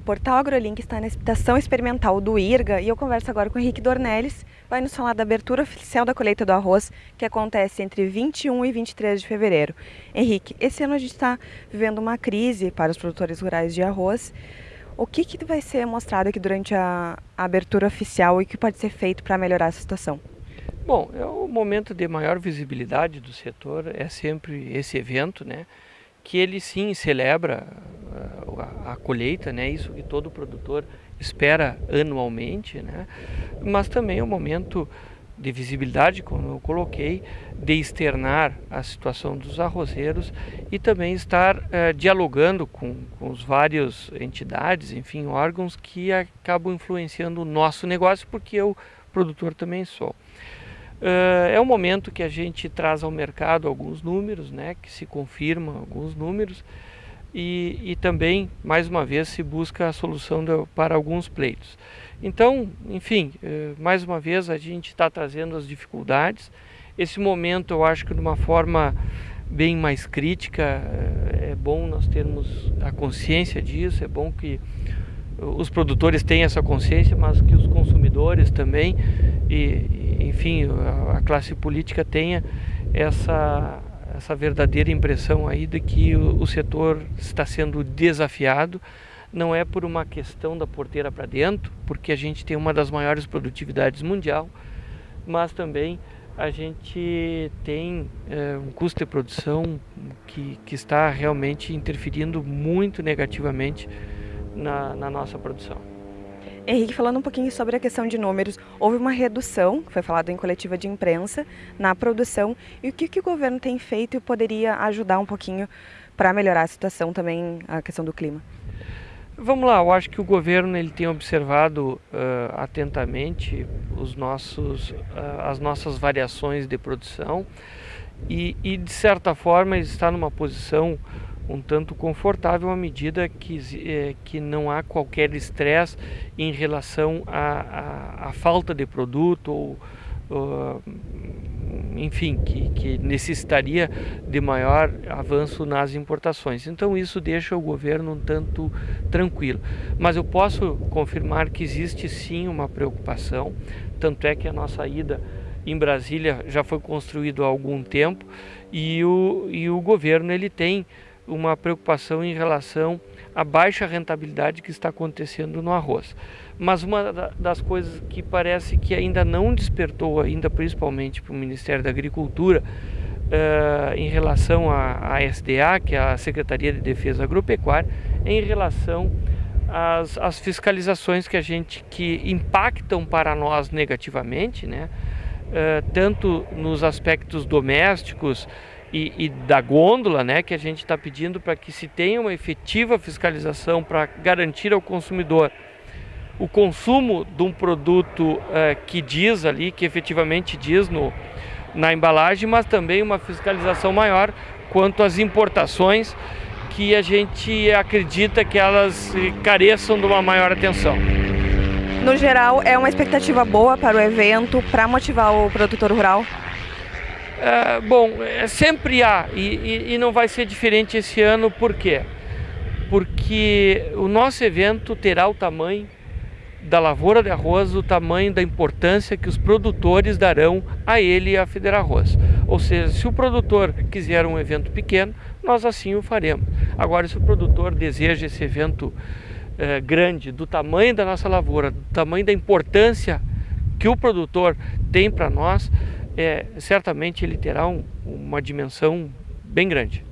Portal AgroLink está na estação experimental do IRGA e eu converso agora com o Henrique Dornelles, vai nos falar da abertura oficial da colheita do arroz, que acontece entre 21 e 23 de fevereiro. Henrique, esse ano a gente está vivendo uma crise para os produtores rurais de arroz. O que, que vai ser mostrado aqui durante a, abertura oficial e o que pode ser feito para melhorar a situação? Bom, é o momento de maior visibilidade do setor, é sempre esse evento, né? Que ele sim celebra a, a colheita, né? Isso que todo produtor espera anualmente, né? Mas também é um momento de visibilidade, como eu coloquei, de externar a situação dos arrozeiros e também estar eh, dialogando com, com os vários entidades, enfim, órgãos que acabam influenciando o nosso negócio, porque eu, produtor, também sou. Uh, é um momento que a gente traz ao mercado alguns números, né, que se confirmam alguns números, e, e também, mais uma vez, se busca a solução de, para alguns pleitos. Então, enfim, eh, mais uma vez a gente está trazendo as dificuldades. Esse momento eu acho que de uma forma bem mais crítica, eh, é bom nós termos a consciência disso, é bom que os produtores tenham essa consciência, mas que os consumidores também e, enfim, a, a classe política tenha essa essa verdadeira impressão aí de que o, o setor está sendo desafiado. Não é por uma questão da porteira para dentro, porque a gente tem uma das maiores produtividades mundial, mas também a gente tem é, um custo de produção que, que está realmente interferindo muito negativamente na, na nossa produção. Henrique, falando um pouquinho sobre a questão de números, houve uma redução, foi falado em coletiva de imprensa, na produção. E o que, que o governo tem feito e poderia ajudar um pouquinho para melhorar a situação também, a questão do clima? Vamos lá, eu acho que o governo ele tem observado uh, atentamente os nossos, uh, as nossas variações de produção e, e, de certa forma, ele está numa posição um tanto confortável à medida que, é, que não há qualquer estresse em relação à, à, à, falta de produto ou, ou enfim, que, que, necessitaria de maior avanço nas importações. Então isso deixa o governo um tanto tranquilo. Mas eu posso confirmar que existe sim uma preocupação, tanto é que a nossa ida em Brasília já foi construído há algum tempo e o, e o governo ele tem uma preocupação em relação à baixa rentabilidade que está acontecendo no arroz. Mas uma das coisas que parece que ainda não despertou, ainda principalmente para o Ministério da Agricultura, uh, em relação à, à SDA, que é a Secretaria de Defesa Agropecuária, em relação às, às fiscalizações que a gente que impactam para nós negativamente, né? Uh, tanto nos aspectos domésticos, e, e da gôndola, né, que a gente está pedindo para que se tenha uma efetiva fiscalização para garantir ao consumidor o consumo de um produto uh, que diz ali, que efetivamente diz no, na embalagem, mas também uma fiscalização maior quanto às importações que a gente acredita que elas careçam de uma maior atenção. No geral, é uma expectativa boa para o evento, para motivar o produtor rural? É, bom, é, sempre há e, e, e, não vai ser diferente esse ano, por quê? Porque o nosso evento terá o tamanho da lavoura de arroz, o tamanho da importância que os produtores darão a ele e a Federa Arroz. Ou seja, se o produtor quiser um evento pequeno, nós assim o faremos. Agora, se o produtor deseja esse evento é, grande, do tamanho da nossa lavoura, do tamanho da importância que o produtor tem para nós, é, certamente ele terá um, uma dimensão bem grande.